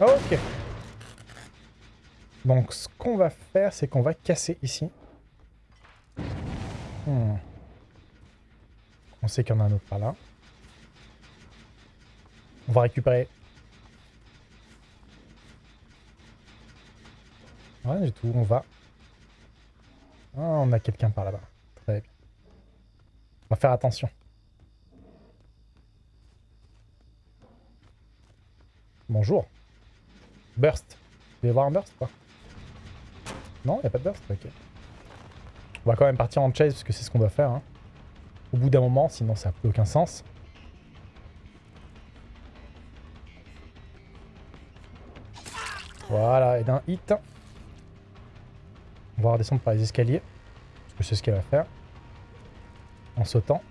Ok. Donc, ce qu'on va faire, c'est qu'on va casser ici. Hmm. On sait qu'il y en a un autre par là. On va récupérer. Rien du tout, on va. Ah, on a quelqu'un par là-bas. Très bien. On va faire attention. Bonjour. Burst. Vous y avoir un burst pas? Non, il n'y a pas de burst? Ok. On va quand même partir en chase parce que c'est ce qu'on doit faire. Hein. Au bout d'un moment, sinon ça n'a plus aucun sens. Voilà, et d'un hit. On va redescendre par les escaliers. Parce que c'est ce qu'elle va faire. En sautant.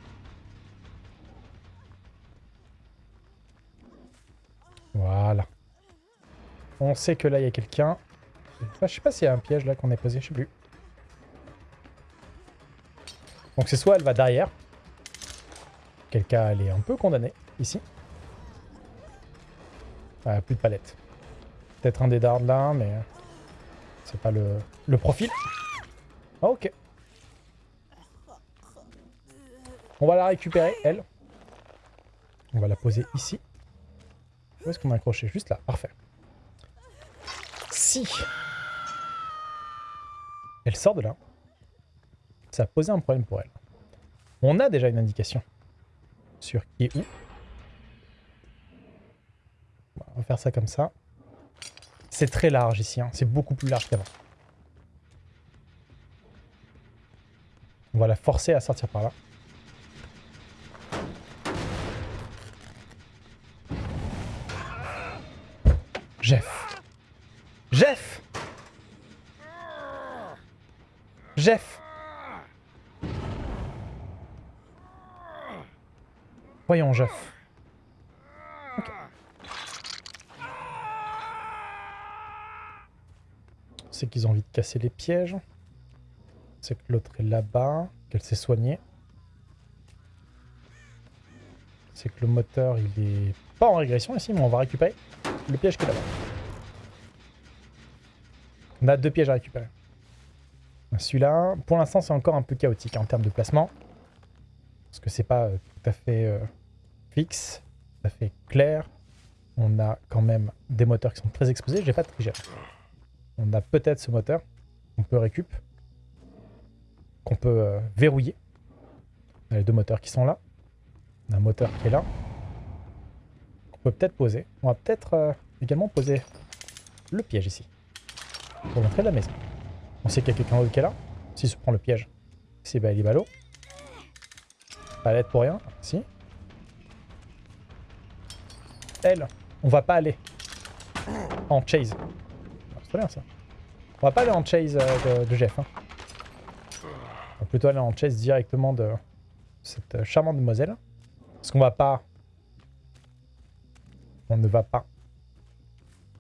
Voilà. On sait que là, il y a quelqu'un. je sais pas s'il y a un piège là qu'on est posé, je sais plus. Donc c'est soit elle va derrière. Quel cas, elle est un peu condamnée, ici. Ah, plus de palette. Peut-être un des dards là, mais... C'est pas le, profil. Ah, ok. On va la récupérer, elle. On va la poser ici. Où est-ce qu'on a accroché? Juste là, parfait. Si elle sort de là, ça a posé un problème pour elle. On a déjà une indication sur qui est où. On va faire ça comme ça. C'est très large ici, hein. c'est beaucoup plus large qu'avant. On va la forcer à sortir par là. Jeff. Jeff Jeff Voyons, Jeff. C'est qu'ils ont envie de casser les pièges. C'est que l'autre est là-bas, qu'elle s'est soignée. C'est que le moteur, il est pas en régression ici, mais on va récupérer le piège qui est là-bas. On a deux pièges à récupérer. Celui-là, pour l'instant, c'est encore un peu chaotique en termes de placement. Parce que c'est pas euh, tout à fait euh, fixe, tout à fait clair. On a quand même des moteurs qui sont très exposés. J'ai pas de trigger. On a peut-être ce moteur qu'on peut récup, qu'on peut euh, verrouiller. On a les deux moteurs qui sont là. On a un moteur qui est là. On peut peut-être poser. On va peut-être également poser le piège ici. Pour l'entrée de la maison. On sait qu'il y a quelqu'un d'autre qui est là. S'il se prend le piège, c'est bah, il Pas l'aide pour rien. Si. Elle, on va pas aller en chase. Bien ça. On va pas aller en chase euh, de, Jeff. Hein. On va plutôt aller en chase directement de cette euh, charmante demoiselle. Parce qu'on va pas... On ne va pas...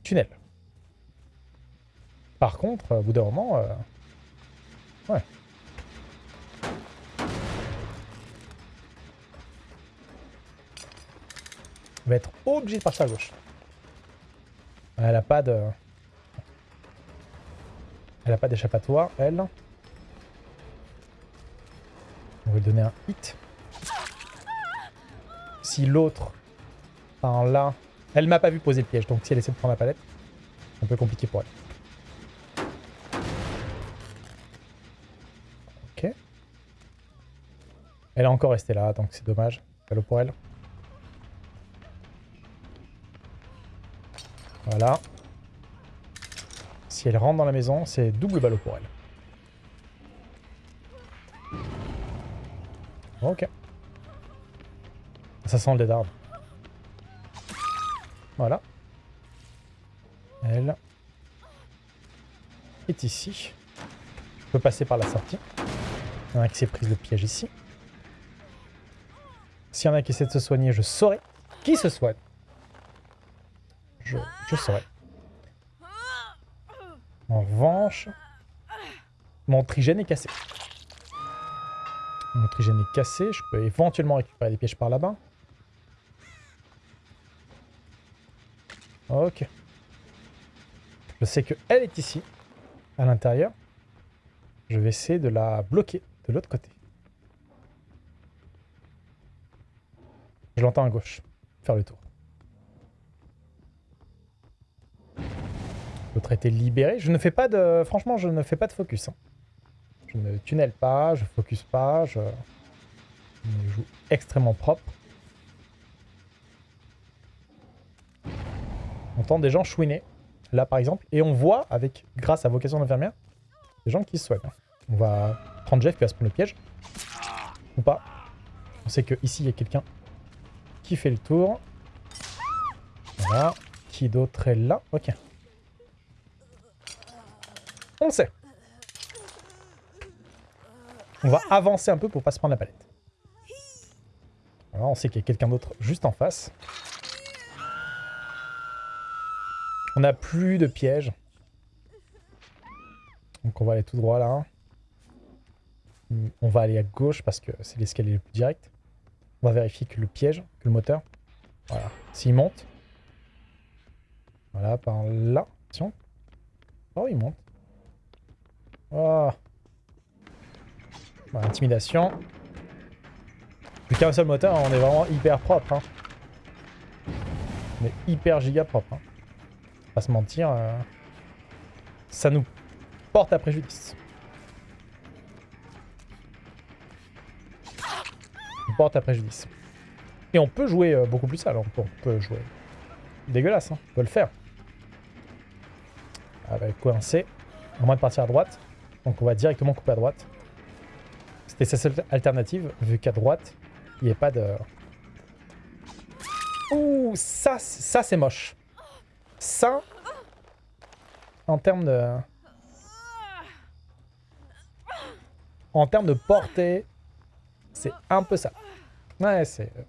Tunnel. Par contre, au bout d'un moment... Euh, ouais. On va être obligé de partir à gauche. Elle a pas de... Elle a pas d'échappatoire, elle. On va lui donner un hit. Si l'autre, par là... Elle m'a pas vu poser le piège, donc si elle essaie de prendre la palette, c'est un peu compliqué pour elle. Elle est encore restée là, donc c'est dommage. Ballot pour elle. Voilà. Si elle rentre dans la maison, c'est double ballot pour elle. Ok. Ça sent le dead Voilà. Elle est ici. Je peux passer par la sortie. Il y en a qui s'est prise le piège ici. S'il y en a qui essaient de se soigner, je saurai qui se soigne. Je, je saurai. En revanche, Mon trigène est cassé. Mon trigène est cassé. Je peux éventuellement récupérer des pièges par là-bas. Ok. Je sais qu'elle est ici, à l'intérieur. Je vais essayer de la bloquer de l'autre côté. Je l'entends à gauche. Faire le tour. L'autre libéré. Je ne fais pas de... Franchement, je ne fais pas de focus. Hein. Je ne tunnel pas, je focus pas, je... je joue extrêmement propre. On entend des gens chouiner, là par exemple, et on voit, avec grâce à vocation d'infirmière, des gens qui se soignent. On va prendre Jeff qui va se prendre le piège. Ou pas. On sait que ici il y a quelqu'un qui fait le tour. Voilà. Qui d'autre est là? Ok. On le sait. On va avancer un peu pour pas se prendre la palette. on sait qu'il y a quelqu'un d'autre juste en face. On n'a plus de pièges. Donc on va aller tout droit là. On va aller à gauche parce que c'est l'escalier le plus direct. On va vérifier que le piège, que le moteur, voilà, s'il monte. Voilà, par là. Attention. Oh, il monte. Oh. intimidation. Plus qu'un seul moteur, on est vraiment hyper propre. Hein. On est hyper giga propre. Hein. Pas se mentir. Euh, ça nous porte à préjudice. porte à préjudice. Et on peut jouer euh, beaucoup plus sale. On peut, jouer dégueulasse. Hein. On peut le faire. Avec coincé. À moins de partir à droite. Donc on va directement couper à droite. C'était sa seule alternative, vu qu'à droite, il n'y a pas de... Ouh, ça, ça c'est moche. Ça, en termes de... En termes de portée, c'est un peu ça. Ouais, c'est... Euh,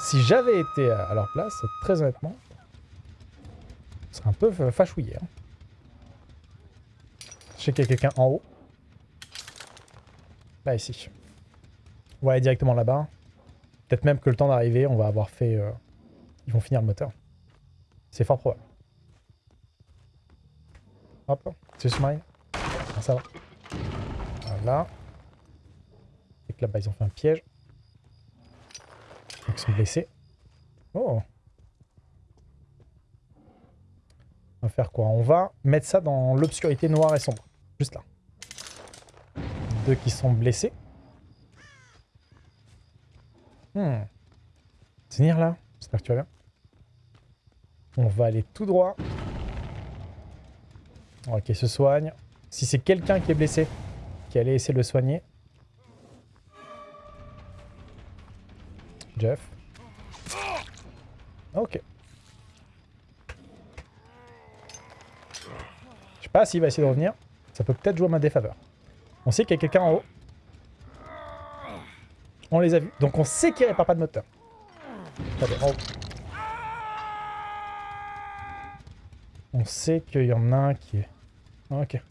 si j'avais été à leur place, très honnêtement, ce serait un peu fâchouillé. Hein. Sais qu'il y a quelqu'un en haut. Là, ici. On va aller directement là-bas. Peut-être même que le temps d'arriver, on va avoir fait... Euh, ils vont finir le moteur. C'est fort probable. Hop, c'est smile. Ah, ça va. Voilà. Et que là-bas, ils ont fait un piège. ils sont blessés. Oh On va faire quoi? On va mettre ça dans l'obscurité noire et sombre. Juste là. Deux qui sont blessés. Hmm. Tenir là J'espère que tu vas bien. On va aller tout droit. Ok, se soigne. Si c'est quelqu'un qui est blessé, qui allait essayer de le soigner. Jeff. Ok. Je sais pas s'il va essayer de revenir. Ça peut peut-être jouer à ma défaveur. On sait qu'il y a quelqu'un en haut. On les a vus. Donc on sait qu'il répare pas de moteur. On sait qu'il y en a un qui est... Ok. Est-ce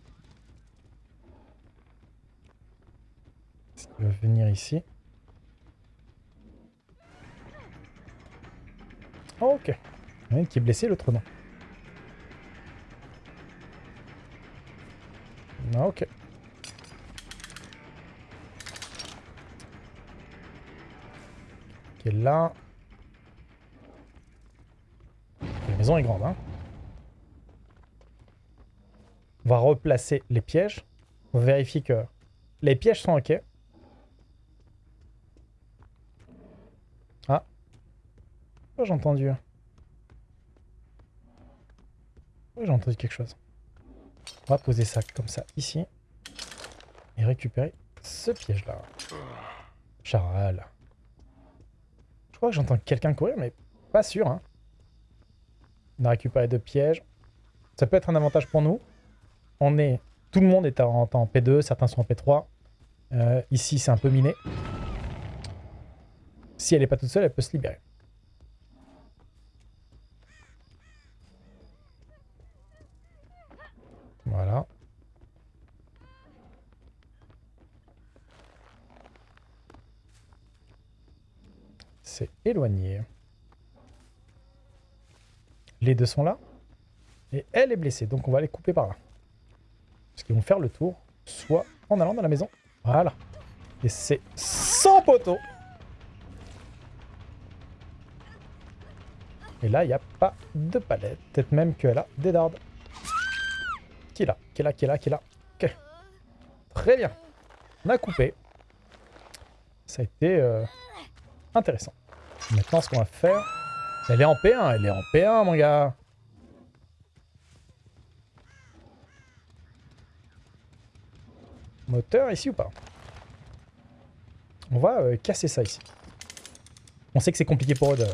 qu'il va venir ici Ok. Il y en a un qui est blessé, l'autre non. Ok. Ok, là. La maison est grande, hein. On va replacer les pièges. On vérifie que les pièges sont ok. Ah. J'ai entendu. j'ai entendu quelque chose? On va poser ça comme ça ici. Et récupérer ce piège-là. Charal. Je crois que j'entends quelqu'un courir, mais pas sûr. Hein. On a récupéré deux pièges. Ça peut être un avantage pour nous. On est... Tout le monde est en, en P2, certains sont en P3. Euh, ici, c'est un peu miné. Si elle n'est pas toute seule, elle peut se libérer. Voilà. C'est éloigné. Les deux sont là. Et elle est blessée, donc on va les couper par là. Parce qu'ils vont faire le tour, soit en allant dans la maison. Voilà. Et c'est sans poteau. Et là, il n'y a pas de palette. Peut-être même qu'elle a des dardes. Qui est là Qui est là Qui est là Ok. Très bien. On a coupé. Ça a été euh, intéressant. Maintenant, ce qu'on va faire... Elle est en P1, elle est en P1, mon gars. Moteur ici ou pas? On va euh, casser ça ici. On sait que c'est compliqué pour eux de,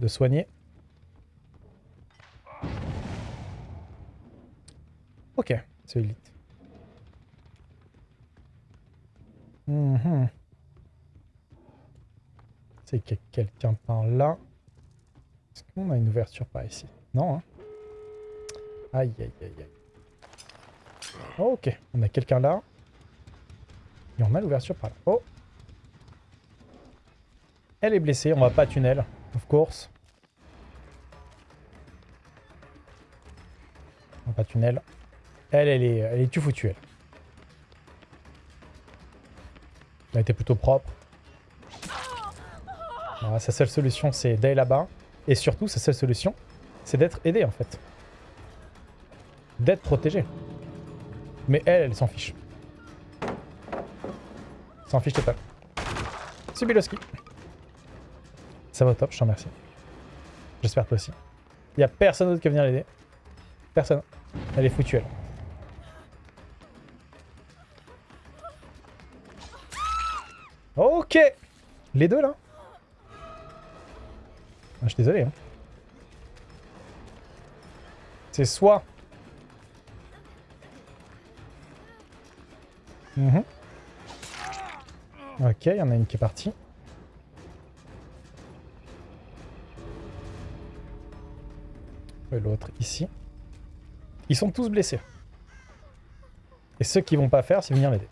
de soigner. C'est élite. Mhm. C'est qu'il quelqu'un par là. Est-ce qu'on a une ouverture par ici? Non, hein Aïe, aïe, aïe, aïe. Ok, on a quelqu'un là. Et on a l'ouverture par là. Oh Elle est blessée, on va pas tunnel, of course. On va pas tunnel. Elle, elle est, elle est tout foutue, elle. Elle était plutôt propre. sa seule solution, c'est d'aller là-bas. Et surtout, sa seule solution, c'est d'être aidé, en fait. D'être protégé. Mais elle, elle s'en fiche. S'en fiche total. Subiloski. Ça va top, je t'en remercie. J'espère toi aussi. Il n'y a personne d'autre qui va venir l'aider. Personne. Elle est foutue, elle. Ok Les deux, là ah, Je suis désolé. Hein. C'est soit Mhm. Ok, il y en a une qui est partie. Et l'autre ici. Ils sont tous blessés. Et ceux qui vont pas faire, c'est venir l'aider.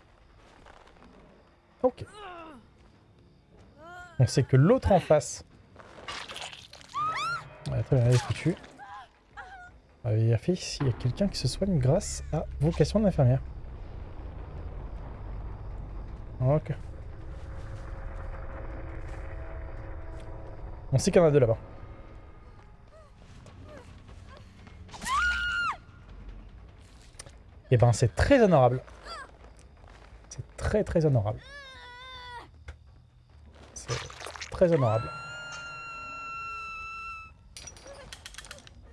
Ok. On sait que l'autre en face... Ouais, très bien, elle est foutue. On va vérifier s'il y a quelqu'un qui se soigne grâce à vocation d'infirmière. Ok. On sait qu'il y en a deux là-bas. Et eh ben c'est très honorable. C'est très très honorable. Honorable.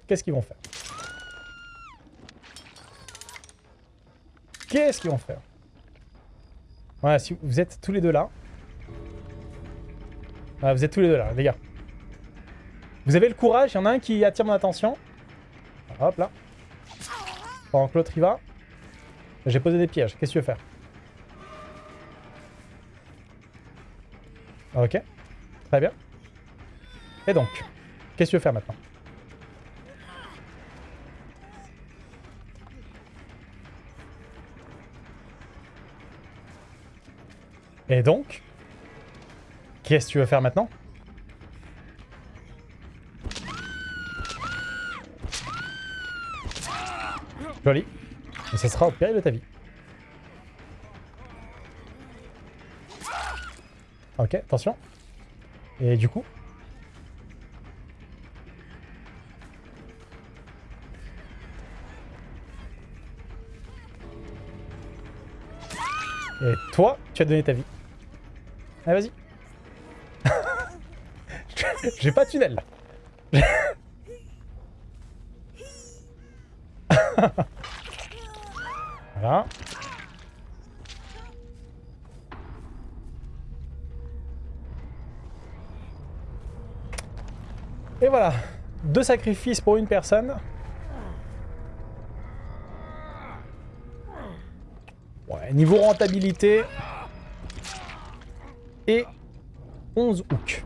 Qu'est-ce qu'ils vont faire? Qu'est-ce qu'ils vont faire? Voilà, si vous êtes tous les deux là. Voilà, vous êtes tous les deux là, les gars. Vous avez le courage, il y en a un qui attire mon attention. Hop là. Pendant que l'autre y va. J'ai posé des pièges, qu'est-ce que tu veux faire? Ok. Très bien. Et donc, qu'est-ce que tu veux faire maintenant? Et donc Qu'est-ce que tu veux faire maintenant? Joli. Et ça sera au péril de ta vie. Ok, attention. Et du coup Et toi, tu as donné ta vie. Allez, vas-y. J'ai pas de tunnel, là. voilà. Et voilà. Deux sacrifices pour une personne. niveau rentabilité. Et 11 hooks.